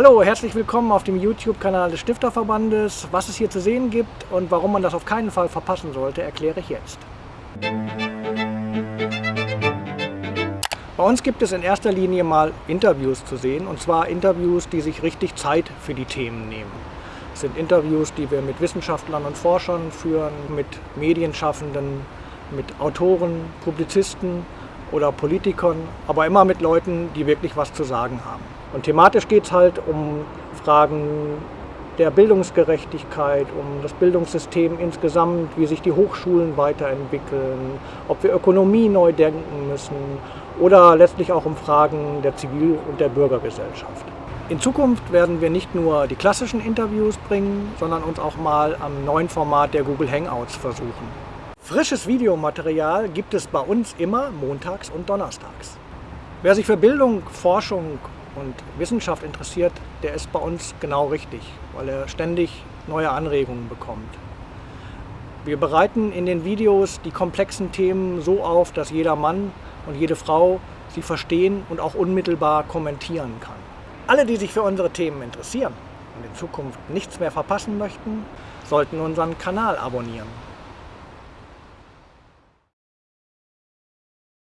Hallo, herzlich willkommen auf dem YouTube-Kanal des Stifterverbandes. Was es hier zu sehen gibt und warum man das auf keinen Fall verpassen sollte, erkläre ich jetzt. Bei uns gibt es in erster Linie mal Interviews zu sehen, und zwar Interviews, die sich richtig Zeit für die Themen nehmen. Es sind Interviews, die wir mit Wissenschaftlern und Forschern führen, mit Medienschaffenden, mit Autoren, Publizisten oder Politikern, aber immer mit Leuten, die wirklich was zu sagen haben. Und thematisch geht es halt um Fragen der Bildungsgerechtigkeit, um das Bildungssystem insgesamt, wie sich die Hochschulen weiterentwickeln, ob wir Ökonomie neu denken müssen oder letztlich auch um Fragen der Zivil- und der Bürgergesellschaft. In Zukunft werden wir nicht nur die klassischen Interviews bringen, sondern uns auch mal am neuen Format der Google Hangouts versuchen. Frisches Videomaterial gibt es bei uns immer montags und donnerstags. Wer sich für Bildung, Forschung und Wissenschaft interessiert, der ist bei uns genau richtig, weil er ständig neue Anregungen bekommt. Wir bereiten in den Videos die komplexen Themen so auf, dass jeder Mann und jede Frau sie verstehen und auch unmittelbar kommentieren kann. Alle, die sich für unsere Themen interessieren und in Zukunft nichts mehr verpassen möchten, sollten unseren Kanal abonnieren.